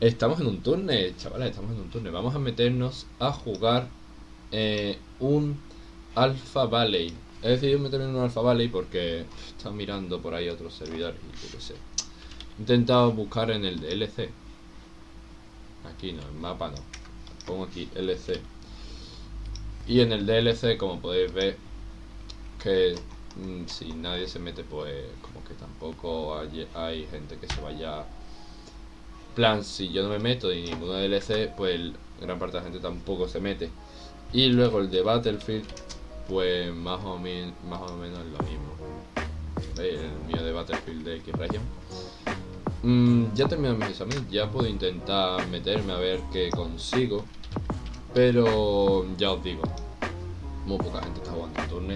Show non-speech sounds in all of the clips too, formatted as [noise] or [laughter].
Estamos en un turno, chavales, estamos en un turno. Vamos a meternos a jugar eh, un Alpha Valley. He decidido meterme en un Alpha Valley porque estaba mirando por ahí otros servidores y yo qué sé. He intentado buscar en el DLC. Aquí no, el mapa no. Pongo aquí LC. Y en el DLC, como podéis ver, que mm, si nadie se mete, pues como que tampoco hay, hay gente que se vaya plan, si yo no me meto y ninguno DLC, pues gran parte de la gente tampoco se mete. Y luego el de Battlefield, pues más o, menos más menos lo mismo. El mío de Battlefield de X-Region. Mm, ya terminé mis exámenes, ya puedo intentar meterme a ver qué consigo. Pero ya os digo, muy poca gente está jugando en turno.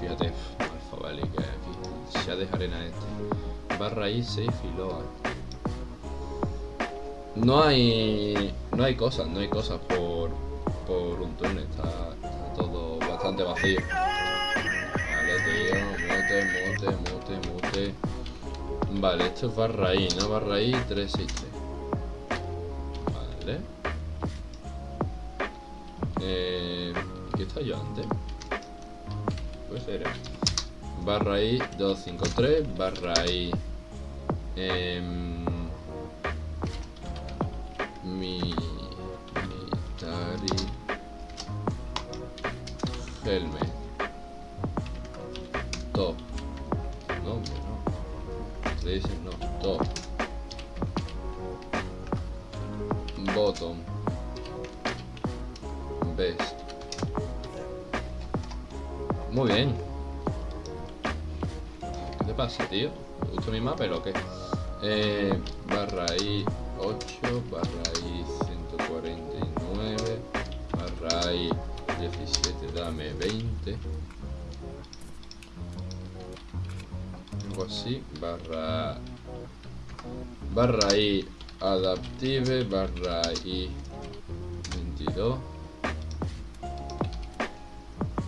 Fíjate, Alfa Valley que aquí ya dejaré arena este. Barra I, safe y. No hay. No hay cosas, no hay cosas por, por un túnel, está, todo bastante vacío. Vale, tío, mute, mute, mute, mute. Vale, esto es barra I, ¿no? Barra I 363. Vale. Eh, ¿Qué está yo antes? Puede ser. Barra I 253, barra I. Eh, military helmet top. No no ustedes dicen no top. Bottom. Best. Muy bien. ¿qué te pasa tío? ¿te gusta mi mapa o qué? Eh, i 17 dame 20 algo así barra barra i adaptive barra i 22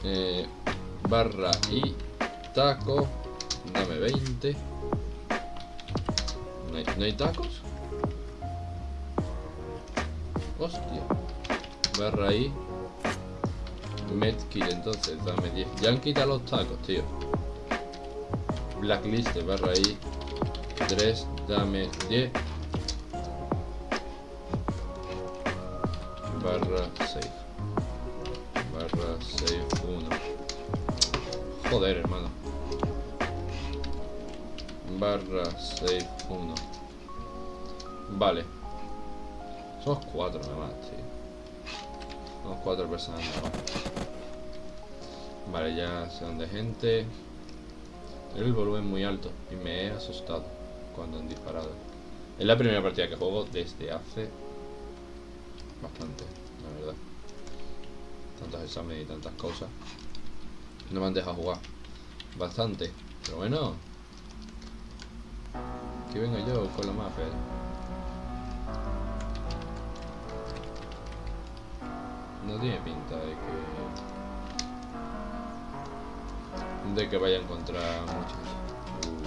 eh, barra i taco dame 20 ¿No hay, ¿No hay tacos? Hostia. Barra ahí. Medkit entonces, dame 10. Ya han quitado los tacos, tío. Blacklist, barra ahí. 3, dame 10. Barra 6. Barra 6, 1. Joder, hermano. Barra 6, 1. Vale. Somos cuatro nada más, tío. Somos cuatro personas. Vale, ya sé dónde gente. El volumen muy alto y me he asustado cuando han disparado. Es la primera partida que juego desde hace bastante, la verdad. Tantos exámenes y tantas cosas. No me han dejado jugar. Bastante. Pero bueno. Que venga yo con la mafia. No tiene pinta de que... De que vaya a encontrar muchos. Uh,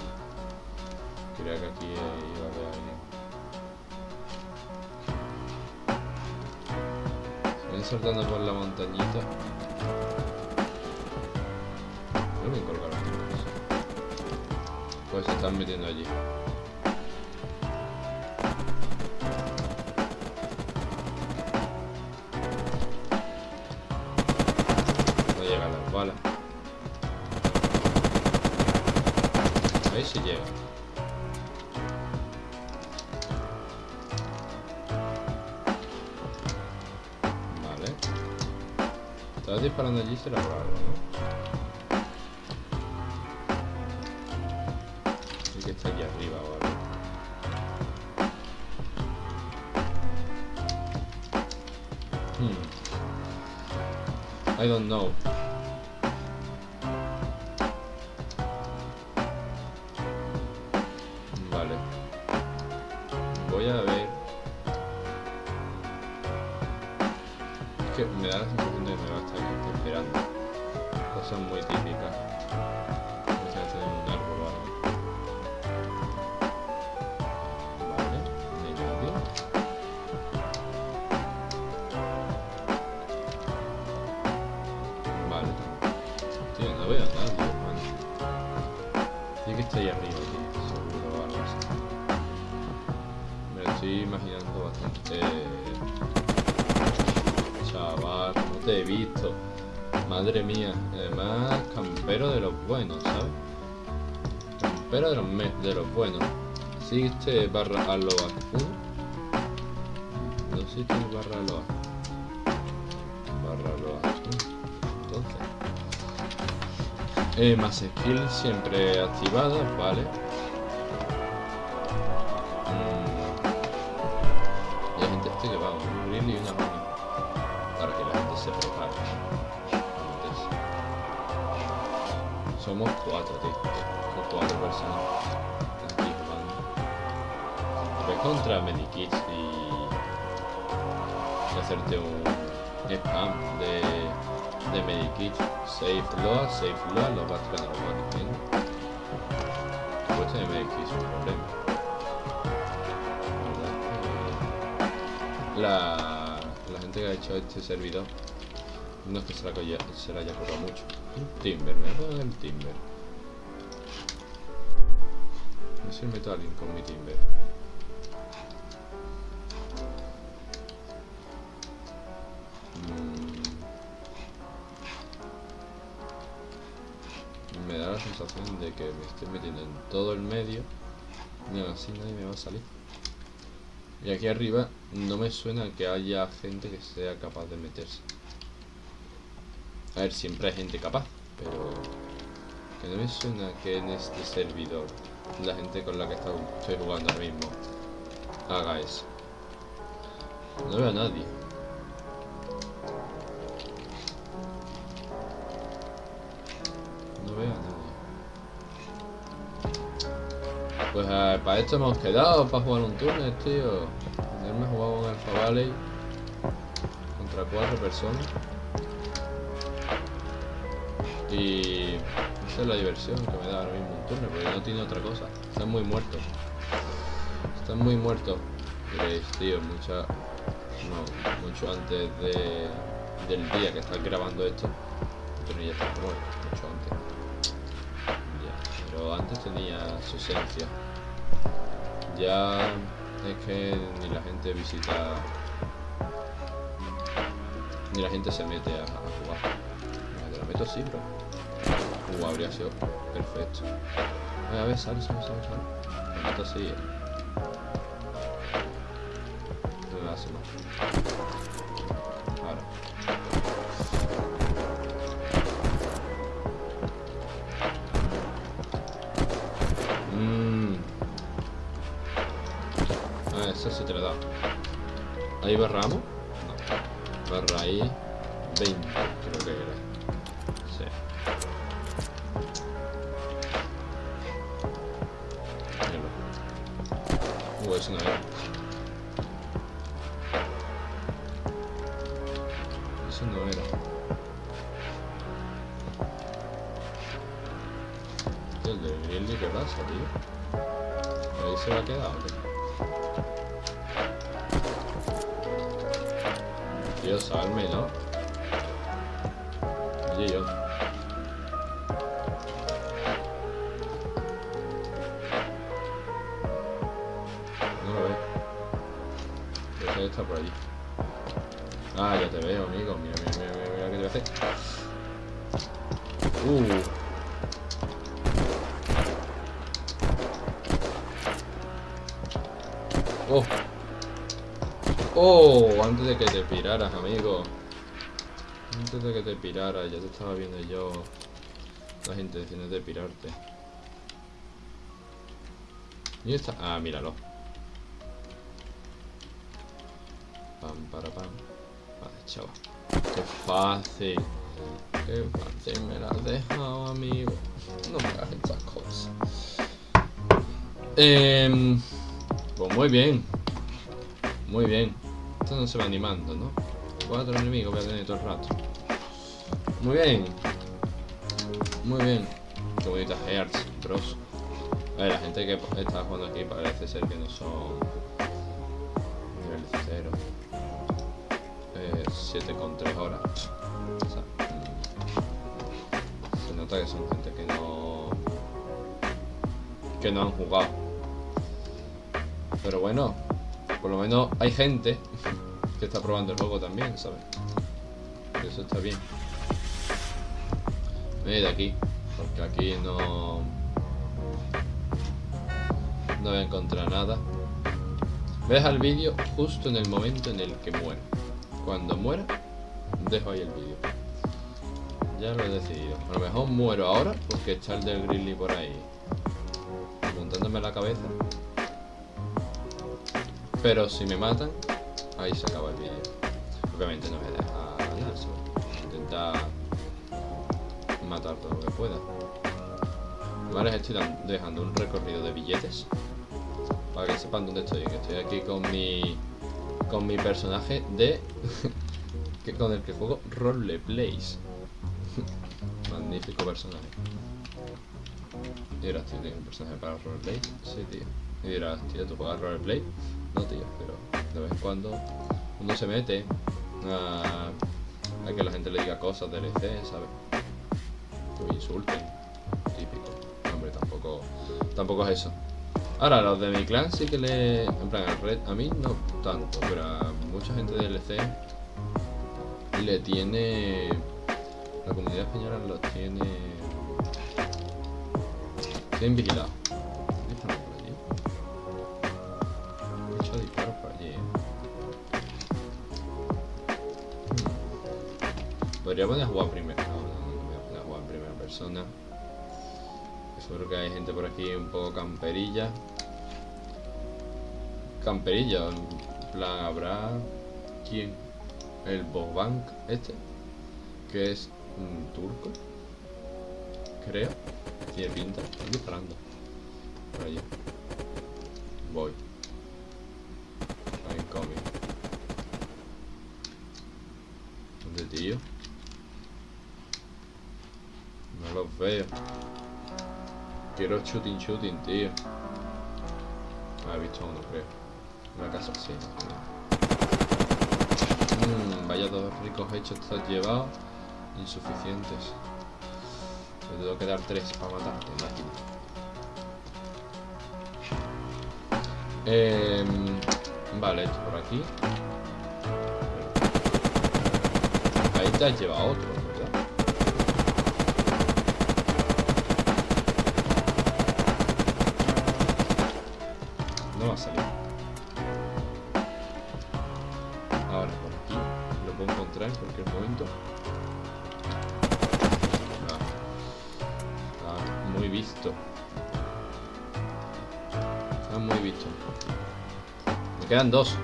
creía que aquí iba a haber alguien. Se ven saltando por la montañita. No me colgaron. Pues se están metiendo allí. Ahí sí llega. Vale. Estás disparando allí será por algo, ¿no? Que está aquí arriba algo. Hmm. I don't know. Cosas muy típicas. Madre mía. Además, campero de los buenos, ¿sabes? Campero de los, de los buenos. ¿Existe barra aloa 1? No existe barra aloa. Barra aloa 1. Entonces. Eh, más skills siempre activadas, vale. Cuatro, tío. Somos cuatro personas. Aquí jugando. Ves contra Medikits y... y hacerte un spam de, de Medikits. Safe Loa, Safe Loa, lo vas a ganar, lo vas viendo. Pues de Medikits un problema. La, la gente que ha hecho este servidor no es que se la, se la haya mucho. Un timber, me voy a el timber. No a alguien con mi timber. Mm. Me da la sensación de que me estoy metiendo en todo el medio y así nadie me va a salir. Y aquí arriba no me suena que haya gente que sea capaz de meterse. A ver, siempre hay gente capaz, pero que no me suena que en este servidor la gente con la que estoy jugando ahora mismo haga eso. No veo a nadie. No veo a nadie. Pues eh, para esto hemos quedado, para jugar un túnel, tío. me jugado en Alpha Valley contra cuatro personas. Y esa es la diversión que me da ahora mismo un turno, porque no tiene otra cosa. Están muy muertos. Están muy muertos. Tío, mucha... No, mucho antes de, del día que estás grabando esto. Pero ya está muerto, mucho antes. Pero antes tenía su esencia. Ya es que ni la gente visita... Ni la gente se mete a, jugar. Me lo meto así, bro. Uh, habría sido perfecto. A ver, sale, sale, sale, sale. Me así. Eh. Hace más. Ahora. Mmm. Ah, eso sí te lo da. ¿Ahí barramos? No. Barra ahí. 20, creo que era. eso no era. Eso no era. El de Riley, ¿qué pasa, tío? Ahí se va a quedar, Tío, salme, ¿no? Oye, yo. Por allí. Ah, ya te veo, amigo. Mira, mira, mira, mira, mira qué te voy a hacer. Uh. Oh. Oh, antes de que te piraras, amigo. Antes de que te piraras, ya te estaba viendo yo las intenciones de pirarte. ¿Y está? Ah, míralo. Para, pam. Vale, chaval. Qué fácil. Qué fácil me la has dejado, amigo. No me hagas estas cosas. Eh, pues muy bien. Muy bien. Esto no se va animando, ¿no? Cuatro enemigos voy a tener todo el rato. Muy bien. Muy bien. Qué bonita Hearts, bros. A ver, la gente que está jugando aquí parece ser que no son 7 con 3 horas. se nota que son gente que no que no han jugado. Pero bueno, por lo menos hay gente que está probando el juego también, ¿sabes? Eso está bien. Voy de aquí, porque aquí no... No voy a encontrar nada. Voy a dejar el vídeo justo en el momento en el que muera. Cuando muera, dejo ahí el vídeo. Ya lo he decidido. A lo mejor muero ahora porque está el del Grizzly por ahí. Apuntándome la cabeza. Pero si me matan, ahí se acaba el vídeo. Obviamente no me deja nada, Intentar matar todo lo que pueda. Vale, estoy dejando un recorrido de billetes. Para que sepan dónde estoy. Que estoy aquí con mi. Con mi personaje de. [laughs] que con el que juego Roleplays. [laughs] Magnífico personaje. Y ahora tío, un personaje para roleplay. Sí, tío. Y dirás, tío, ¿tú juegas roleplay? No, tío, pero de vez en cuando uno se mete a, a que la gente le diga cosas del EC, ¿sabes? Que insulten. Típico. Hombre, tampoco, tampoco es eso. Ahora, los de mi clan sí que le... En plan, red, a mí no tanto, pero a mucha gente del EC le tiene... La comunidad española los tiene... Tienen vigilados. Podría poner a jugar primero. No, no, no voy a poner a jugar en primera persona. Seguro que hay gente por aquí un poco camperilla. Camperilla, plan, habrá. ¿Quién? El Bobank este. Que es un turco. Creo. Tiene pinta. Estoy disparando. Por allí. Voy. I'm coming. ¿Dónde, tío? No los veo. Quiero shooting shooting, tío. Ah, he visto uno, creo. Una casa así. Mmm, vaya dos ricos hechos estás llevado. Insuficientes. Me tengo que dar tres para matarte, imagino. Eh, vale, esto por aquí. Ahí te has llevado otro, ¿verdad? No va a salir. Está muy visto. Me quedan dos.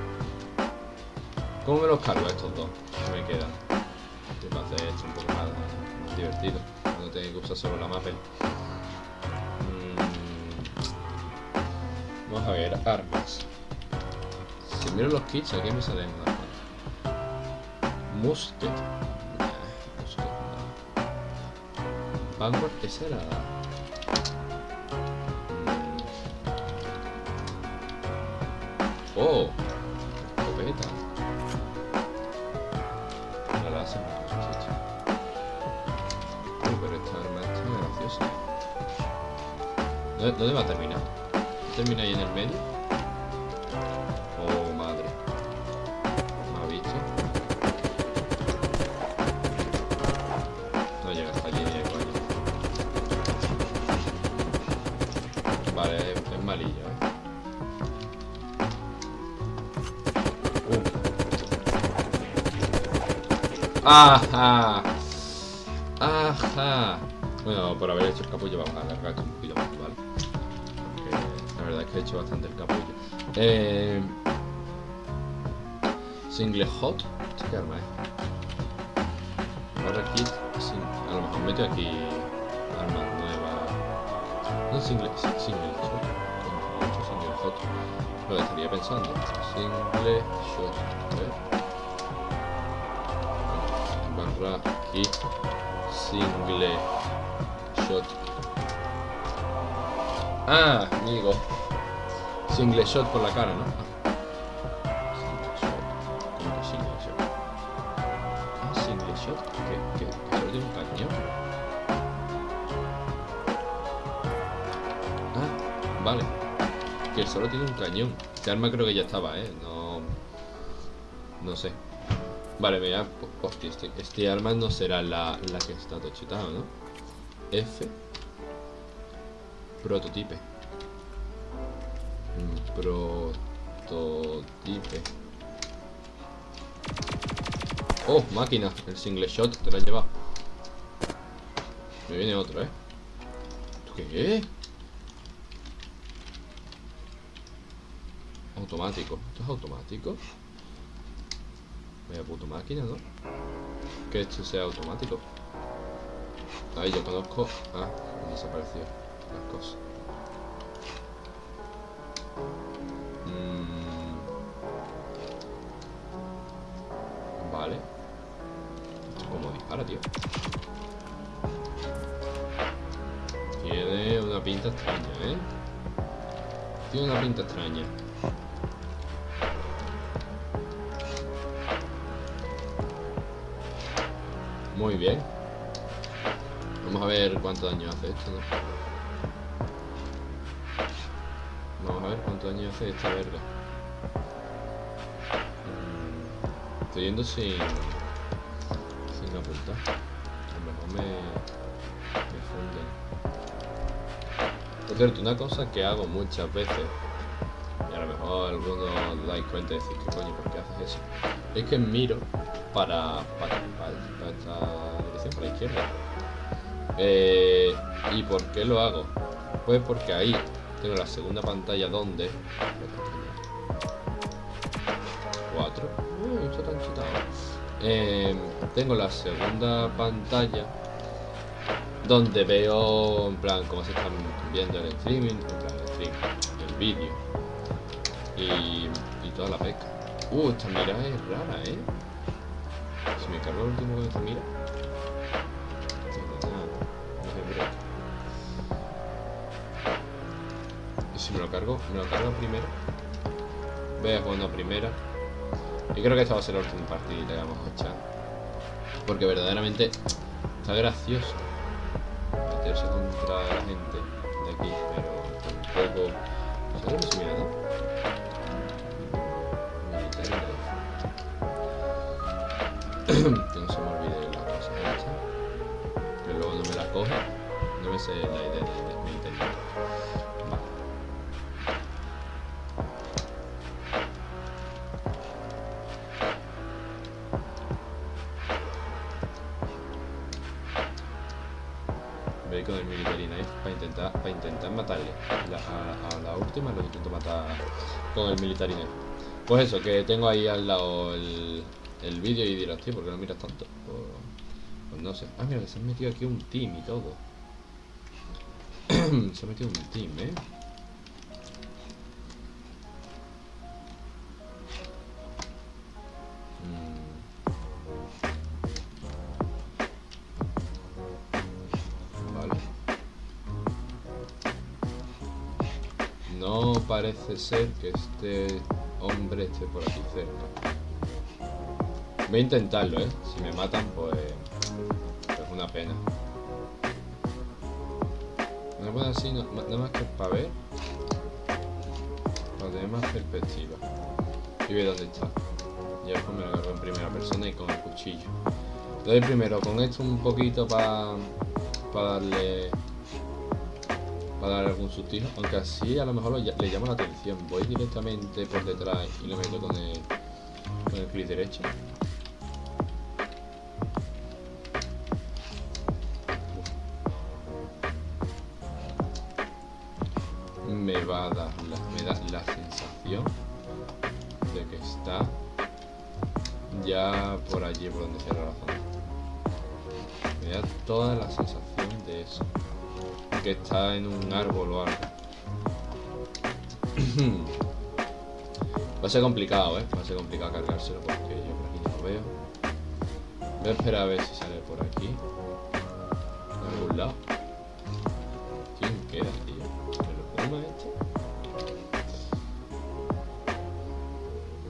¿Cómo me los cargo estos dos? Me quedan. Que para hacer esto un poco más, divertido. No tengo que usar solo la mapel. Mm. Vamos a ver, armas. Si miro los kits, aquí me salen cuantas. Musket. Musket no. Vanguard, esa era. ¿Dónde, va a terminar? ¿Termina ahí en el medio? Oh, madre. ¿Me ha visto? No llega hasta allí ni de coña. Vale, es, es malillo, ¿eh? Uh. ¡Ajá! ¡Ajá! Bueno, por haber hecho el capullo vamos a alargar Hecho bastante el capullo. Eh... Single Hot. ¿Esto qué arma es? Ahora kit. A lo mejor meto aquí armas nuevas. No single, single shot. Hecho single hot. Lo estaría pensando. Single shot. A. Barra kit. Single shot. Ah, amigo. Single shot por la cara, ¿no? Ah. Single shot. ¿Cómo que single shot? Ah, single shot. Que solo tiene un cañón. Ah, vale. que solo tiene un cañón. Este arma creo que ya estaba, ¿eh? No... No sé. Vale, mira, hostia, este, este arma no será la, la que está tochitada, ¿no? F. Prototipe. Prototipe. Oh, máquina. El single shot te la lleva. Me viene otro, ¿eh? ¿Esto qué? Automático. ¿Esto es automático? Vaya puto máquina, ¿no? Que esto sea automático. Ahí yo conozco. Ah, han desaparecido las cosas. Tiene una pinta extraña, ¿eh? Tiene una pinta extraña. Muy bien. Vamos a ver cuánto daño hace esto, ¿no? Vamos a ver cuánto daño hace esta verga. Estoy yendo sin... A lo mejor me... Me funden. Por cierto, una cosa que hago muchas veces y a lo mejor algunos dais cuenta y decís, ¿qué coño? ¿Por qué haces eso? Es que miro para, para, para, esta dirección, para la izquierda. Eh, ¿Y por qué lo hago? Pues porque ahí tengo la segunda pantalla donde... Cuatro. Uy. Eh, tengo la segunda pantalla donde veo en plan cómo se están viendo el streaming, en plan el stream, el vídeo y, y toda la pesca. Uh, esta mira es rara, ¿eh? Si me cargo el último con esta mira. Y si me lo cargo, me lo cargo primero. Voy a jugar una primera. Y creo que esta va a ser la última partida que vamos a echar. Porque verdaderamente está gracioso meterse contra la gente de aquí, pero tampoco. ¿Sabes lo que se knife. [clears throat] que no se me olvide la cosa esta. Que luego no me la coja. No me sé la idea de, de military Con el military knife para intentar, para intentar matarle. A, la última lo intento matar con el military. Pues eso, que tengo ahí al lado el, el vídeo y dirás, tío, ¿por qué no miras tanto? Pues, pues no sé. Ah, mira, se han metido aquí un team y todo. [clears throat] se ha metido un team, ¿eh? Parece ser que este hombre esté por aquí cerca. Voy a intentarlo, ¿eh? Si me matan, pues... Es una pena. Me voy así, no- nada más que para ver. Para tener más perspectiva. Y ver dónde está. Y después me lo agarro en primera persona y con el cuchillo. Le doy primero con esto un poquito. Para darle... Para darle algún sustijo. Aunque así a lo mejor lo le llama la atención. Voy directamente por detrás y le meto con el... Con el clic derecho. me va a dar me da la sensación de que está ya por allí por donde cierra la zona. Me da toda la sensación de eso. Que está en un árbol o algo. [clears throat] Va a ser complicado, ¿eh? Va a ser complicado cargárselo porque yo por aquí no lo veo. Voy a esperar a ver si sale por aquí. De algún lado. ¿Quién queda, tío? ¿El Huma este?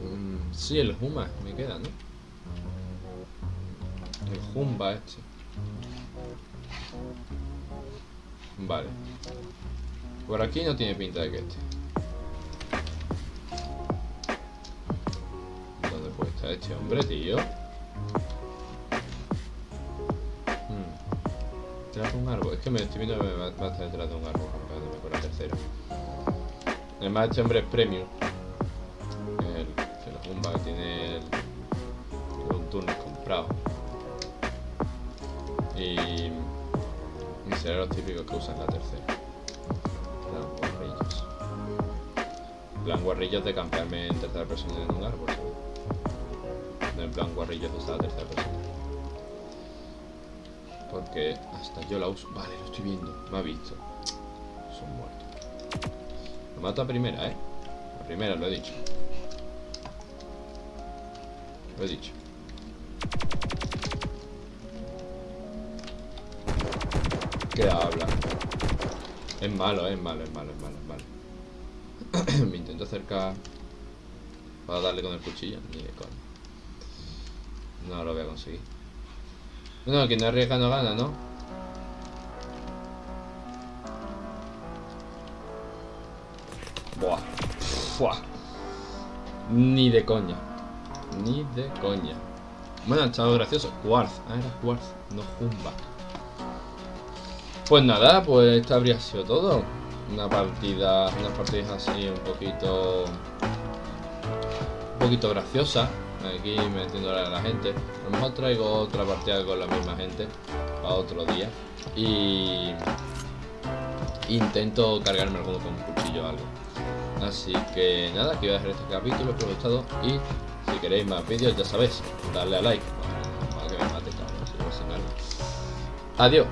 Mm, sí, el Huma me queda, ¿no? El Humba este. Vale. Por aquí no tiene pinta de que esté. ¿Dónde puede estar este hombre, tío? Detrás hmm. un árbol. Es que me estoy viendo que va, va a estar detrás de un árbol. Acá por la tercera. Además, este hombre es premium. El, que la que tiene el, un turno comprado. Y Será los típicos que usan la tercera. Plan guarrillos. Plan guarrillos de campearme en tercera persona en un árbol. No en plan guarrillos de esa tercera persona. Porque hasta yo la uso. Vale, lo estoy viendo. Me ha visto. Son muertos. Lo mato a primera, ¿eh? A primera, lo he dicho. Lo he dicho. ¿Qué habla? Es malo, es malo, es malo, es malo, es malo. [clears throat] Me intento acercar para darle con el cuchillo. Ni de coña. No lo voy a conseguir. No, quien no arriesga no gana, ¿no? Buah. Ni de coña. Ni de coña. Bueno, ha estado gracioso. Quartz. Ah, era Quartz, no Jumba. Pues nada, pues esto habría sido todo. Una partida, unas partidas así un poquito... Un poquito graciosa. Aquí metiéndole a la gente. A lo mejor traigo otra partida con la misma gente. A otro día. Y... Intento cargarme alguno con un cuchillo o algo. Así que nada, aquí voy a dejar este capítulo, espero que os gustado y si queréis más vídeos ya sabéis, darle a like. Que Adiós.